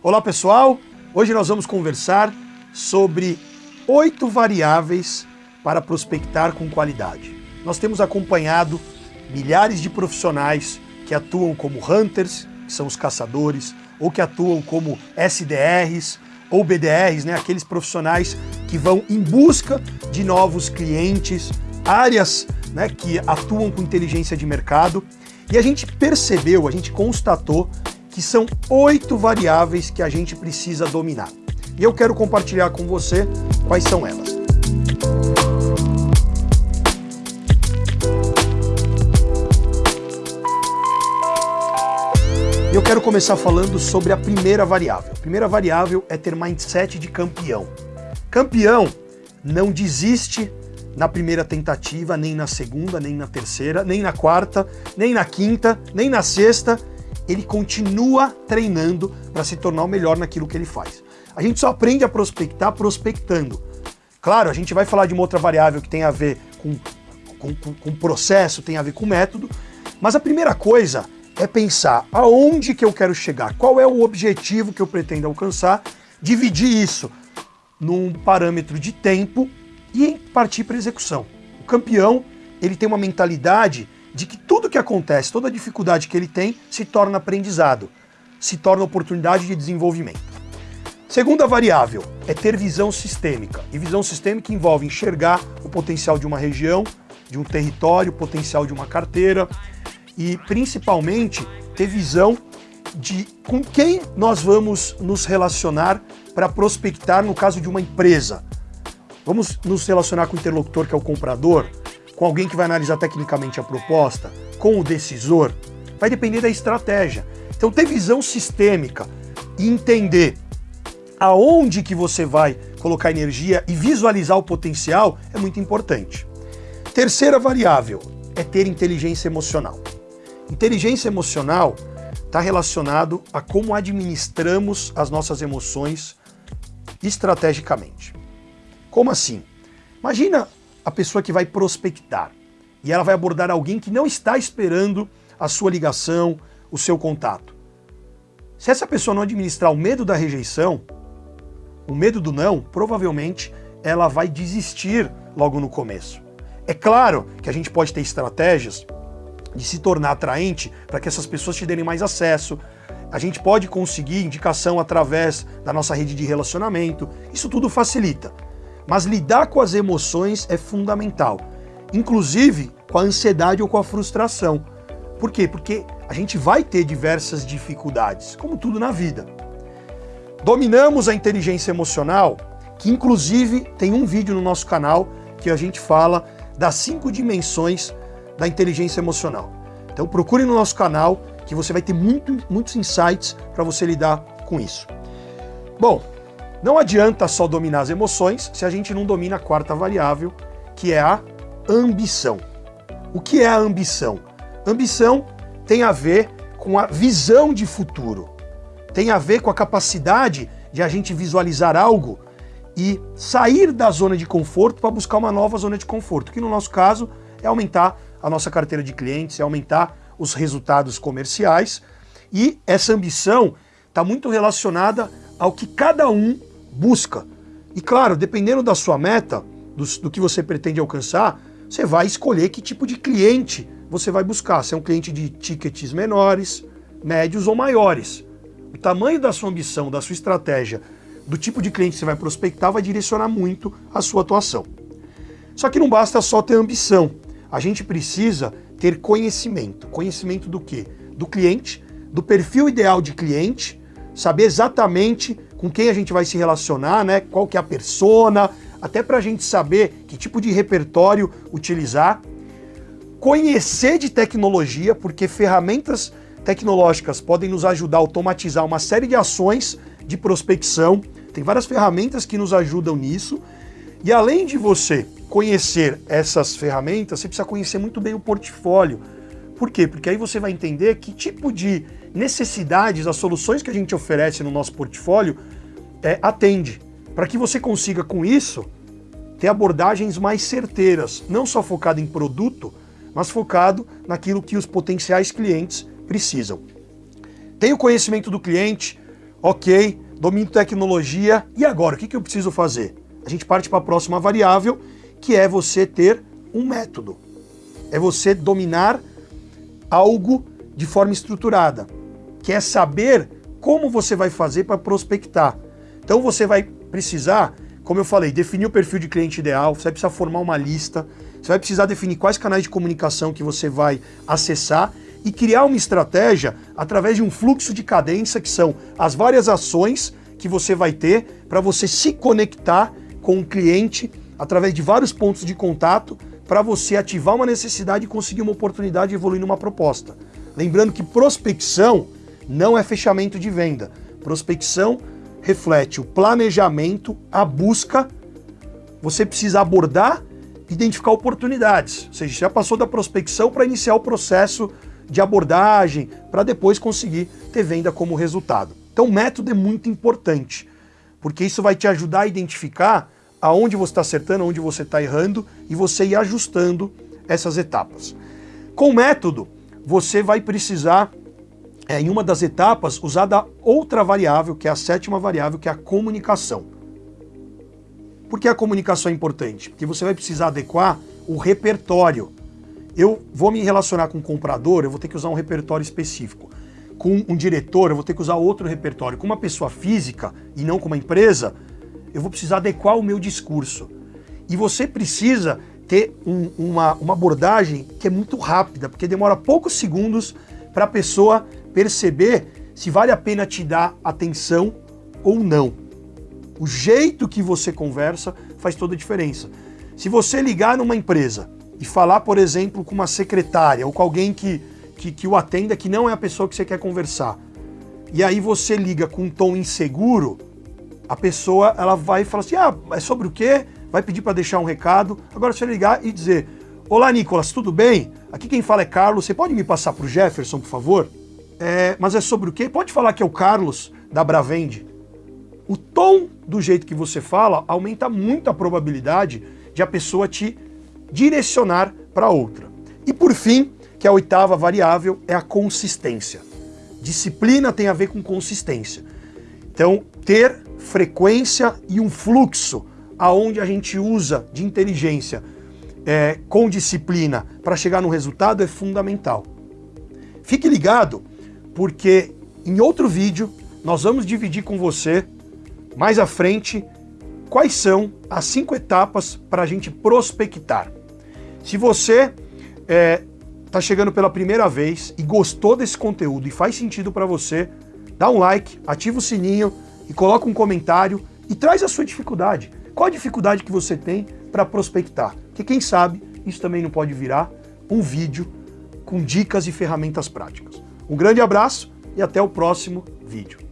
Olá pessoal, hoje nós vamos conversar sobre oito variáveis para prospectar com qualidade. Nós temos acompanhado milhares de profissionais que atuam como hunters, que são os caçadores, ou que atuam como SDRs ou BDRs, né, aqueles profissionais que vão em busca de novos clientes, áreas né, que atuam com inteligência de mercado. E a gente percebeu, a gente constatou que são oito variáveis que a gente precisa dominar. E eu quero compartilhar com você quais são elas. Eu quero começar falando sobre a primeira variável. A primeira variável é ter mindset de campeão. Campeão não desiste na primeira tentativa, nem na segunda, nem na terceira, nem na quarta, nem na quinta, nem na sexta. Ele continua treinando para se tornar o melhor naquilo que ele faz. A gente só aprende a prospectar prospectando. Claro, a gente vai falar de uma outra variável que tem a ver com, com, com, com processo, tem a ver com método, mas a primeira coisa é pensar aonde que eu quero chegar, qual é o objetivo que eu pretendo alcançar, dividir isso num parâmetro de tempo e partir para execução. O campeão, ele tem uma mentalidade de que tudo que acontece, toda dificuldade que ele tem, se torna aprendizado, se torna oportunidade de desenvolvimento. Segunda variável é ter visão sistêmica. E visão sistêmica envolve enxergar o potencial de uma região, de um território, o potencial de uma carteira e principalmente ter visão de com quem nós vamos nos relacionar para prospectar no caso de uma empresa. Vamos nos relacionar com o interlocutor que é o comprador, com alguém que vai analisar tecnicamente a proposta, com o decisor. Vai depender da estratégia. Então ter visão sistêmica e entender aonde que você vai colocar energia e visualizar o potencial é muito importante. Terceira variável é ter inteligência emocional. Inteligência emocional está relacionado a como administramos as nossas emoções estrategicamente. Como assim? Imagina a pessoa que vai prospectar e ela vai abordar alguém que não está esperando a sua ligação, o seu contato. Se essa pessoa não administrar o medo da rejeição, o medo do não, provavelmente ela vai desistir logo no começo. É claro que a gente pode ter estratégias de se tornar atraente para que essas pessoas te derem mais acesso. A gente pode conseguir indicação através da nossa rede de relacionamento. Isso tudo facilita. Mas lidar com as emoções é fundamental. Inclusive com a ansiedade ou com a frustração. Por quê? Porque a gente vai ter diversas dificuldades, como tudo na vida. Dominamos a inteligência emocional, que inclusive tem um vídeo no nosso canal que a gente fala das cinco dimensões da inteligência emocional. Então procure no nosso canal que você vai ter muito, muitos insights para você lidar com isso. Bom, não adianta só dominar as emoções se a gente não domina a quarta variável, que é a ambição. O que é a ambição? Ambição tem a ver com a visão de futuro, tem a ver com a capacidade de a gente visualizar algo e sair da zona de conforto para buscar uma nova zona de conforto, que no nosso caso é aumentar a nossa carteira de clientes, é aumentar os resultados comerciais. E essa ambição está muito relacionada ao que cada um busca. E claro, dependendo da sua meta, do, do, que você pretende alcançar, você vai escolher que tipo de cliente você vai buscar. Se é um cliente de tickets menores, médios ou maiores. O tamanho da sua ambição, da sua estratégia, do tipo de cliente que você vai prospectar vai direcionar muito a sua atuação. Só que não basta só ter ambição a gente precisa ter conhecimento. Conhecimento do quê? Do cliente, do perfil ideal de cliente, saber exatamente com quem a gente vai se relacionar, né? Qual que é a persona, até para a gente saber que tipo de repertório utilizar. Conhecer de tecnologia, porque ferramentas tecnológicas podem nos ajudar a automatizar uma série de ações de prospecção. Tem várias ferramentas que nos ajudam nisso. E além de você conhecer essas ferramentas, você precisa conhecer muito bem o portfólio. Por quê? Porque aí você vai entender que tipo de necessidades, as soluções que a gente oferece no nosso portfólio é, atende. Para que você consiga, com isso, ter abordagens mais certeiras, não só focado em produto, mas focado naquilo que os potenciais clientes precisam. Tem o conhecimento do cliente, Ok, domínio tecnologia. E agora, o que eu preciso fazer? A gente parte para a próxima variável, que é você ter um método. É você dominar algo de forma estruturada, que é saber como você vai fazer para prospectar. Então você vai precisar, como eu falei, definir o perfil de cliente ideal, você vai precisar formar uma lista, você vai precisar definir quais canais de comunicação que você vai acessar e criar uma estratégia através de um fluxo de cadência, que são as várias ações que você vai ter para você se conectar com o cliente através de vários pontos de contato para você ativar uma necessidade e conseguir uma oportunidade de evoluir numa proposta. Lembrando que prospecção não é fechamento de venda. Prospecção reflete o planejamento, a busca. Você precisa abordar, identificar oportunidades. Ou seja, já passou da prospecção para iniciar o processo de abordagem, para depois conseguir ter venda como resultado. Então, o método é muito importante, porque isso vai te ajudar a identificar aonde você está acertando, aonde você está errando e você ir ajustando essas etapas. Com o método, você vai precisar, é, em uma das etapas, usar da outra variável, que é a sétima variável, que é a comunicação. Por que a comunicação é importante? Porque você vai precisar adequar o repertório. Eu vou me relacionar com um comprador, eu vou ter que usar um repertório específico. Com um diretor, eu vou ter que usar outro repertório. Com uma pessoa física e não com uma empresa, eu vou precisar adequar o meu discurso. E você precisa ter um, uma, uma abordagem que é muito rápida, porque demora poucos segundos para a pessoa perceber se vale a pena te dar atenção ou não. O jeito que você conversa faz toda a diferença. Se você ligar numa empresa e falar, por exemplo, com uma secretária ou com alguém que, que, que o atenda que não é a pessoa que você quer conversar, e aí você liga com um tom inseguro, a pessoa ela vai falar assim, ah, é sobre o quê? Vai pedir para deixar um recado. Agora você ligar e dizer, olá Nicolas, tudo bem? Aqui quem fala é Carlos, você pode me passar para o Jefferson, por favor? É, mas é sobre o quê? Pode falar que é o Carlos da Bravende. O tom do jeito que você fala aumenta muito a probabilidade de a pessoa te direcionar para outra. E por fim, que a oitava variável, é a consistência. Disciplina tem a ver com consistência. Então, ter frequência e um fluxo aonde a gente usa de inteligência é, com disciplina para chegar no resultado é fundamental. Fique ligado, porque em outro vídeo nós vamos dividir com você, mais à frente, quais são as cinco etapas para a gente prospectar. Se você está é, tá chegando pela primeira vez e gostou desse conteúdo e faz sentido para você, dá um like, ativa o sininho, e coloca um comentário e traz a sua dificuldade. Qual a dificuldade que você tem para prospectar? Porque quem sabe isso também não pode virar um vídeo com dicas e ferramentas práticas. Um grande abraço e até o próximo vídeo.